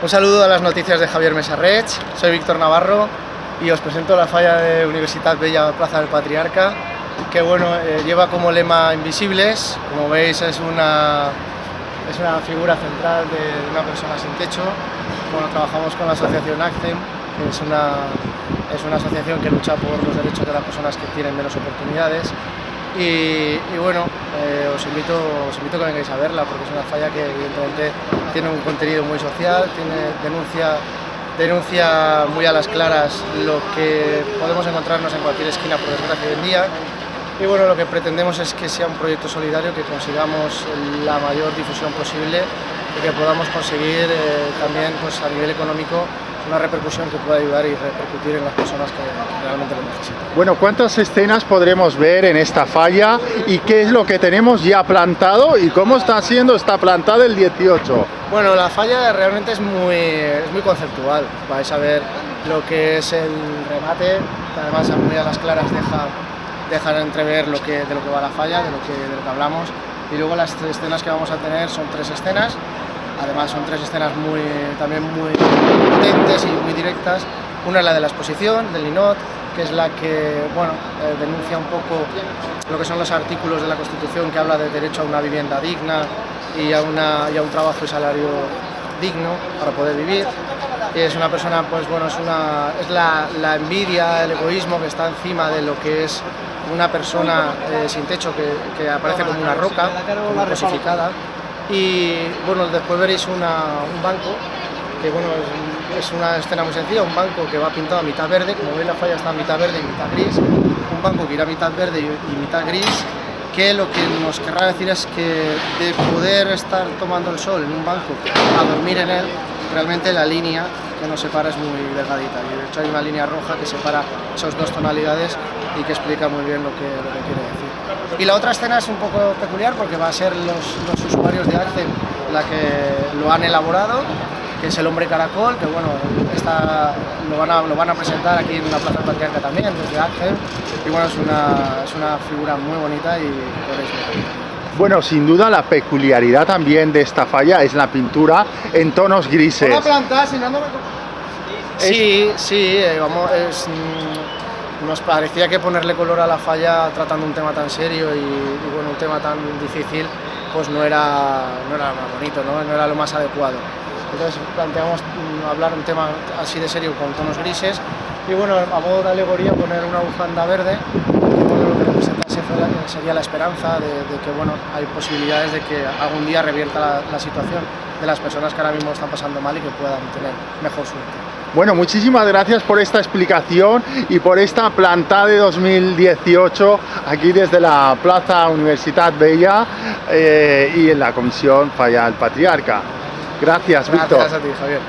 Un saludo a las noticias de Javier Mesarrech, soy Víctor Navarro y os presento la falla de Universidad Bella Plaza del Patriarca, que bueno, eh, lleva como lema Invisibles, como veis es una, es una figura central de una persona sin techo. Bueno, trabajamos con la asociación ACCEM, que es una, es una asociación que lucha por los derechos de las personas que tienen menos oportunidades y, bueno, eh, os, invito, os invito a que vengáis a verla porque es una falla que evidentemente tiene un contenido muy social, tiene denuncia, denuncia muy a las claras lo que podemos encontrarnos en cualquier esquina por desgracia hoy en día. Y bueno, lo que pretendemos es que sea un proyecto solidario, que consigamos la mayor difusión posible y que podamos conseguir eh, también pues, a nivel económico una repercusión que pueda ayudar y repercutir en las personas que realmente lo necesitan. Bueno, ¿cuántas escenas podremos ver en esta falla y qué es lo que tenemos ya plantado y cómo está siendo esta plantada el 18? Bueno, la falla realmente es muy, es muy conceptual, vais a ver lo que es el remate, además muy a las claras deja, deja entrever lo que, de lo que va la falla, de lo que, de lo que hablamos y luego las escenas que vamos a tener son tres escenas Además son tres escenas muy, también muy potentes y muy directas. Una es la de la exposición, del Linot, que es la que bueno, eh, denuncia un poco lo que son los artículos de la Constitución que habla de derecho a una vivienda digna y a, una, y a un trabajo y salario digno para poder vivir. Es una persona, pues bueno, es, una, es la, la envidia, el egoísmo que está encima de lo que es una persona eh, sin techo que, que, aparece como una roca, como cosificada, y bueno, después veréis un banco, que bueno, es, una escena muy sencilla, un banco que va pintado a mitad verde, como veis la falla está a mitad verde y mitad gris, un banco que irá a mitad verde y, mitad gris, que lo que nos querrá decir es que de poder estar tomando el sol en un banco a dormir en él, realmente la línea que nos separa es muy delgadita y de hecho hay una línea roja que separa esas dos tonalidades y que explica muy bien lo que, lo que quiere decir. Y la otra escena es un poco peculiar porque va a ser los, los usuarios de Accent la que lo han elaborado, que es el hombre caracol, que bueno, está, lo, van a, lo van a presentar aquí en la Plaza Patriarca también, desde Accent, y bueno, es una, es una figura muy bonita y Bueno, sin duda la peculiaridad también de esta falla es la pintura en tonos grises. planta, Sí, sí, eh, vamos, es, mm, nos parecía que ponerle color a la falla tratando un tema tan serio y, bueno, un tema tan difícil, pues no era, no era más bonito, ¿no? no era lo más adecuado. Entonces planteamos mm, hablar un tema así de serio con tonos grises y bueno, a modo de alegoría poner una bufanda verde lo que representa sería la esperanza de, que bueno, hay posibilidades de que algún día revierta la, la situación de las personas que ahora mismo están pasando mal y que puedan tener mejor suerte. Bueno, muchísimas gracias por esta explicación y por esta planta de 2018 aquí desde la Plaza Universidad Bella eh, y en la Comisión Falla del Patriarca. Gracias, Víctor. Gracias a ti, Javier.